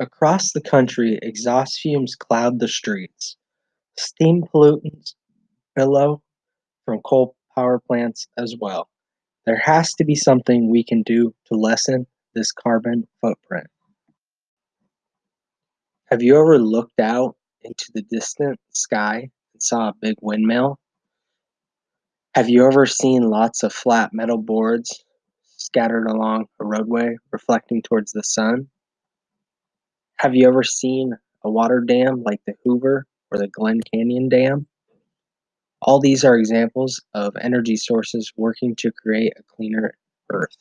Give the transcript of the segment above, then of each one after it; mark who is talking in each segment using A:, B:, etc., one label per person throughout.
A: Across the country, exhaust fumes cloud the streets. Steam pollutants billow from coal power plants as well. There has to be something we can do to lessen this carbon footprint. Have you ever looked out into the distant sky and saw a big windmill? Have you ever seen lots of flat metal boards scattered along a roadway reflecting towards the sun? Have you ever seen a water dam like the Hoover or the Glen Canyon Dam? All these are examples of energy sources working to create a cleaner Earth.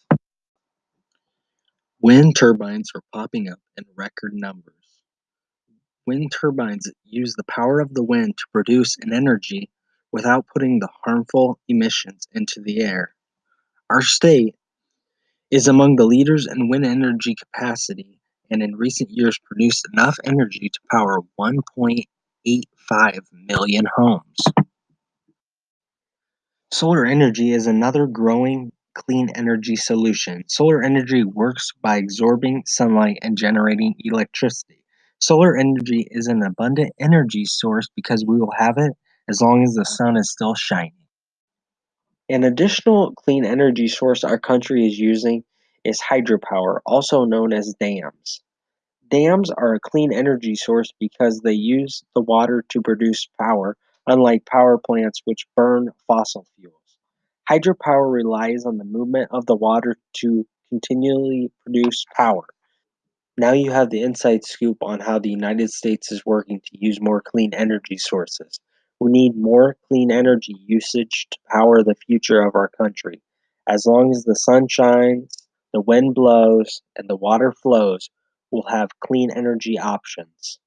A: Wind turbines are popping up in record numbers. Wind turbines use the power of the wind to produce an energy without putting the harmful emissions into the air. Our state is among the leaders in wind energy capacity and in recent years produced enough energy to power 1.85 million homes. Solar energy is another growing clean energy solution. Solar energy works by absorbing sunlight and generating electricity. Solar energy is an abundant energy source because we will have it as long as the sun is still shining. An additional clean energy source our country is using is hydropower, also known as dams. Dams are a clean energy source because they use the water to produce power, unlike power plants which burn fossil fuels. Hydropower relies on the movement of the water to continually produce power. Now you have the inside scoop on how the United States is working to use more clean energy sources. We need more clean energy usage to power the future of our country. As long as the sun shines, the wind blows, and the water flows, we'll have clean energy options.